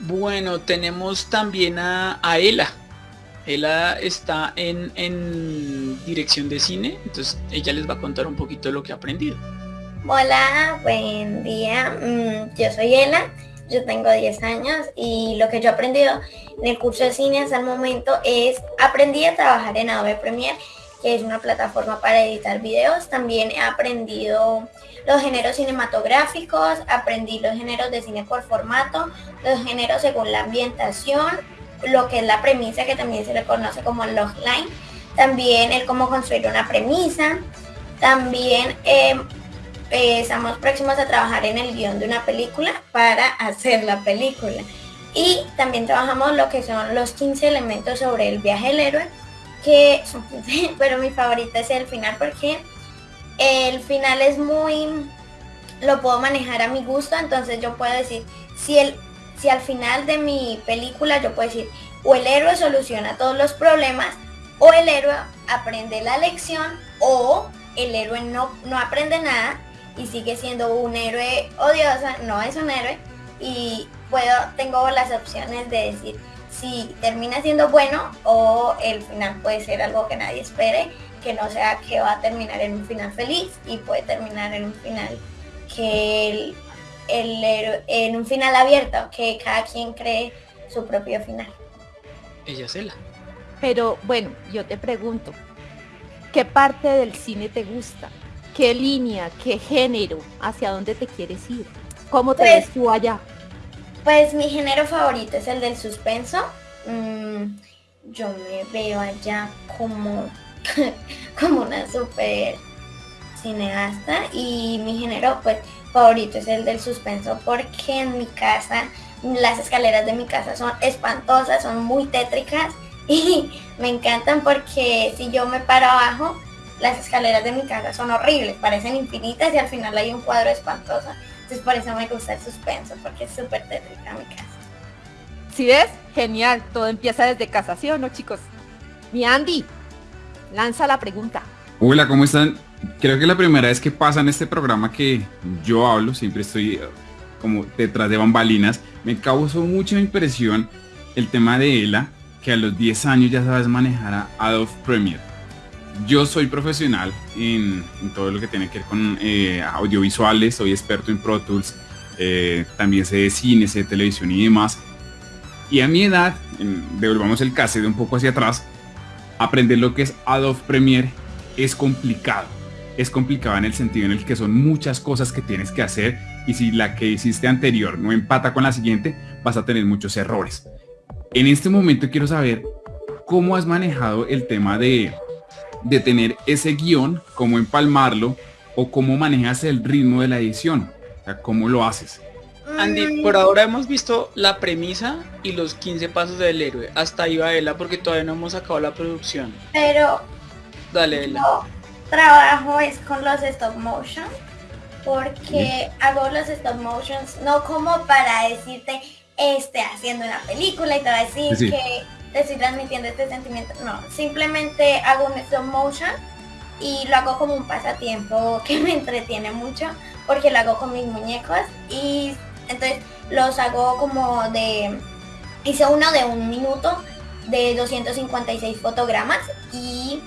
Bueno, tenemos también a, Ela. Ela está en, en, dirección de cine, entonces ella les va a contar un poquito de lo que ha aprendido. Hola, buen día. Mm, yo soy Ela, yo tengo 10 años y lo que yo he aprendido en el curso de cine hasta el momento es aprendí a trabajar en Adobe Premiere que es una plataforma para editar videos. También he aprendido los géneros cinematográficos, aprendí los géneros de cine por formato, los géneros según la ambientación, lo que es la premisa que también se le conoce como logline, también el cómo construir una premisa, también em, estamos próximos a trabajar en el guion de una película para hacer la película. Y también trabajamos lo que son los 15 elementos sobre el viaje del héroe, que pero mi favorita es el final porque el final es muy lo puedo manejar a mi gusto entonces yo puedo decir si el si al final de mi película yo puedo decir o el héroe soluciona todos los problemas o el héroe aprende la lección o el héroe no, no aprende nada y sigue siendo un héroe odiosa, no es un héroe y puedo, tengo las opciones de decir si termina siendo bueno o el final puede ser algo que nadie espere, que no sea que va a terminar en un final feliz y puede terminar en un final que el, en un final abierto, que cada quien cree su propio final. Ella es ella. Pero bueno, yo te pregunto, ¿qué parte del cine te gusta? ¿Qué línea, qué género, hacia dónde te quieres ir? ¿Cómo te ves pues tú allá? Pues mi género favorito es el del suspenso. Mm, yo me veo allá como, como una super cineasta y mi género pues favorito es el del suspenso porque en mi casa las escaleras de mi casa son espantosas, son muy tétricas y me encantan porque si yo me paro abajo las escaleras de mi casa son horribles, parecen infinitas y al final hay un cuadro espantoso. Entonces por eso me gusta el suspenso, porque es súper tétrica mi casa. ¿Sí ves? Genial, todo empieza desde casa, ¿sí o no chicos? Mi Andy, lanza la pregunta. Hola, ¿cómo están? Creo que la primera vez que pasa en este programa que yo hablo, siempre estoy eh, como detrás de bambalinas, me causó mucha impresión el tema de Ela, que a los 10 años ya sabes manejar a Adobe Premiere yo soy profesional en, todo lo que tiene que ver con eh, audiovisuales, soy experto en Pro Tools, eh, también sé de cine, sé de televisión y demás. Y a mi edad, devolvamos el cassette un poco hacia atrás, aprender lo que es Adobe Premiere es complicado. Es complicado en el sentido en el que son muchas cosas que tienes que hacer y si la que hiciste anterior no empata con la siguiente, vas a tener muchos errores. En este momento quiero saber cómo has manejado el tema de de tener ese guion, cómo empalmarlo o cómo manejas el ritmo de la edición, o sea, cómo lo haces. Andy, mm. por ahora hemos visto la premisa y los 15 pasos del héroe. Hasta ahí va Ela porque todavía no hemos acabado la producción. Pero... Dale, Ela. trabajo es con los stop motion porque hago los stop motions no como para decirte este haciendo una película y te va a decir que te estoy transmitiendo este sentimiento. No, simplemente hago un stop motion y lo hago como un pasatiempo que me entretiene mucho porque lo hago con mis muñecos y entonces los hago como de... Hice uno de un minuto de 256 fotogramas y...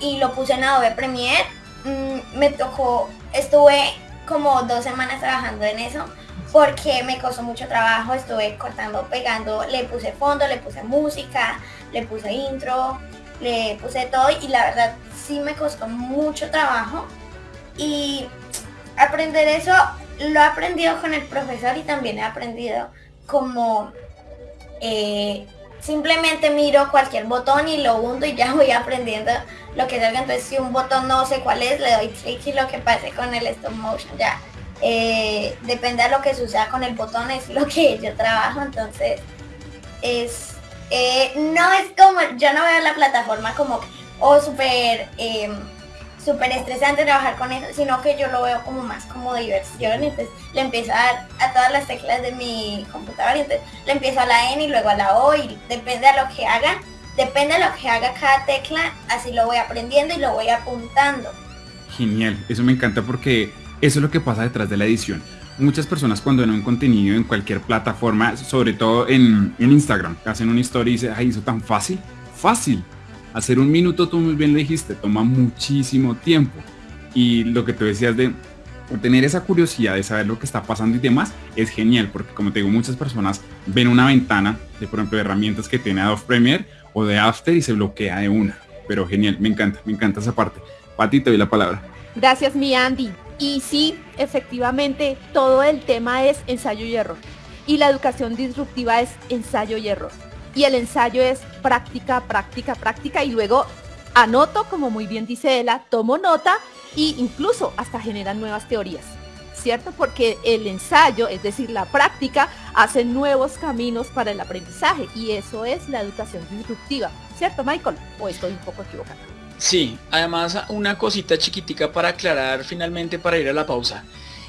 Y lo puse en Adobe Premiere. Mm, me tocó, estuve como dos semanas trabajando en eso porque me costó mucho trabajo, estuve cortando, pegando, le puse fondo, le puse música, le puse intro, le puse todo y la verdad sí me costó mucho trabajo. Y aprender eso lo he aprendido con el profesor y también he aprendido como eh, simplemente miro cualquier botón y lo hundo y ya voy aprendiendo lo que salga. Entonces si un botón no sé cuál es le doy clic y lo que pase con el stop motion ya eh, depende de lo que suceda con el botón, es lo que yo trabajo, entonces es, eh, no es como, yo no veo la plataforma como, oh, súper, eh, estresante trabajar con eso, sino que yo lo veo como más como diversión, entonces le empiezo a dar a todas las teclas de mi computadora, entonces le empiezo a la N y luego a la O y depende de lo que hagan, depende de lo que haga cada tecla, así lo voy aprendiendo y lo voy apuntando. Genial, eso me encanta porque eso es lo que pasa detrás de la edición. Muchas personas cuando ven un contenido en cualquier plataforma, sobre todo en, Instagram, hacen una historia y dicen, ay, eso tan fácil. Fácil. Hacer un minuto, tú muy bien lo dijiste, toma muchísimo tiempo. Y lo que tú decías de tener esa curiosidad de saber lo que está pasando y demás es genial porque como te digo muchas personas ven una ventana de por ejemplo de herramientas que tiene Adobe Premiere o de After y se bloquea de una pero genial me encanta me encanta esa parte Pati te doy la palabra gracias mi Andy y sí efectivamente todo el tema es ensayo y error y la educación disruptiva es ensayo y error y el ensayo es práctica práctica práctica y luego anoto como muy bien dice ella tomo nota y incluso hasta generan nuevas teorías, ¿cierto? Porque el ensayo, es decir, la práctica, hace nuevos caminos para el aprendizaje y eso es la educación disruptiva, ¿cierto, Michael? ¿O estoy un poco equivocado? Sí, además una cosita chiquitica para aclarar finalmente para ir a la pausa.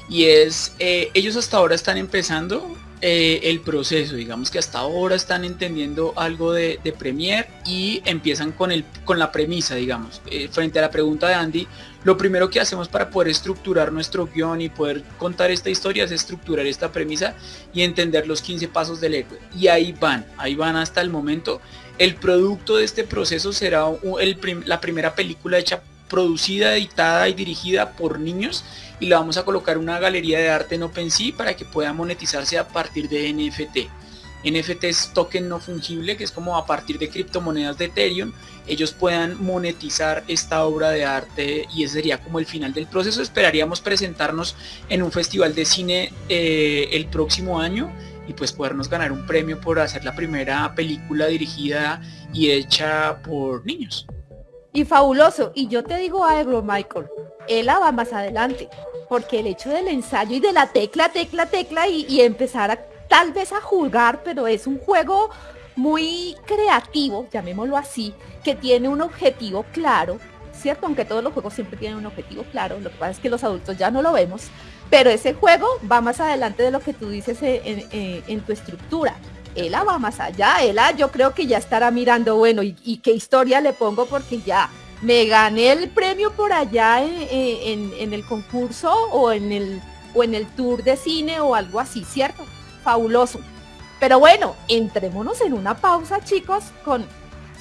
Y es, eh, ellos hasta ahora están empezando eh, el proceso, digamos que hasta ahora están entendiendo algo de, de Premiere y empiezan con, el, con la premisa, digamos. Eh, frente a la pregunta de Andy, lo primero que hacemos para poder estructurar nuestro guion y poder contar esta historia es estructurar esta premisa y entender los 15 pasos del héroe. Y ahí van, ahí van hasta el momento. El producto de este proceso será la primera película hecha producida, editada y dirigida por niños y la vamos a colocar una galería de arte en OpenSea para que pueda monetizarse a partir de NFT. NFT es token no fungible, que es como a partir de criptomonedas de Ethereum, ellos puedan monetizar esta obra de arte y ese sería como el final del proceso. Esperaríamos presentarnos en un festival de cine eh, el próximo año y pues podernos ganar un premio por hacer la primera película dirigida y hecha por niños. Y fabuloso. Y yo te digo algo, Michael. Ella va más adelante. Porque el hecho del ensayo y de la tecla, tecla, tecla y, empezar a tal vez a jugar, pero es un juego muy creativo, llamémoslo así, que tiene un objetivo claro, ¿cierto? Aunque todos los juegos siempre tienen un objetivo claro, lo que pasa es que los adultos ya no lo vemos, pero ese juego va más adelante de lo que tú dices en tu estructura. Ella va más allá, Ella yo creo que ya estará mirando, bueno, y, qué historia le pongo porque ya me gané el premio por allá en, el concurso o en el, o en el tour de cine o algo así, ¿cierto? Fabuloso. Pero bueno, entrémonos en una pausa, chicos, con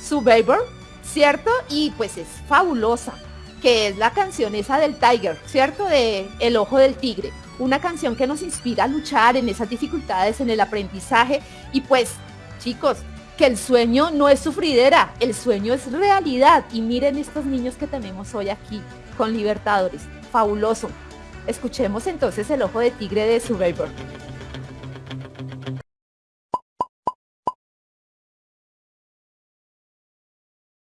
Survivor, ¿cierto? Y pues es fabulosa, que es la canción esa del Tiger, ¿cierto? De El Ojo del Tigre una canción que nos inspira a luchar en esas dificultades, en el aprendizaje y pues chicos, que el sueño no es sufridera, el sueño es realidad y miren estos niños que tenemos hoy aquí con Libertadores, fabuloso. Escuchemos entonces el ojo de tigre de Survivor.